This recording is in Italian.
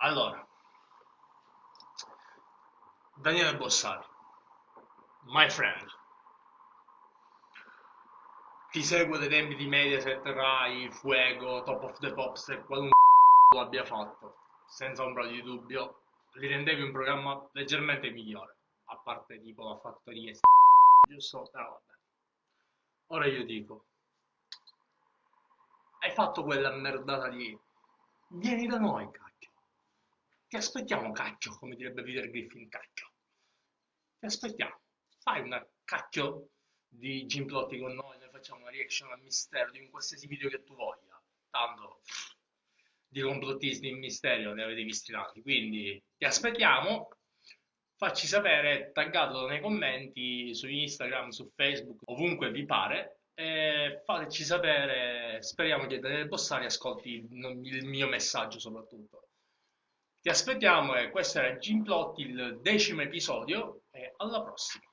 Allora, Daniele Bossari, my friend, ti seguo dai tempi di Mediaset, Rai, Fuego, Top of the Pops e qualunque lo abbia fatto, senza ombra di dubbio, li rendevi un programma leggermente migliore, a parte tipo la fattoria, giusto? Però vabbè. Ora io dico, hai fatto quella merdata di vieni da noi, cacchio. Ti aspettiamo, cacchio, come direbbe Peter Griffin, cacchio. Ti aspettiamo. Fai una cacchio di gimplotti con noi, noi facciamo una reaction al mistero di un qualsiasi video che tu voglia. Tanto di complottisti in mistero ne avete visti tanti, quindi ti aspettiamo. Facci sapere, taggatelo nei commenti su Instagram, su Facebook, ovunque vi pare, e fateci sapere, speriamo che Daniele Bossari ascolti il mio messaggio soprattutto. Ti aspettiamo e questo era Gimplotti, il decimo episodio e alla prossima.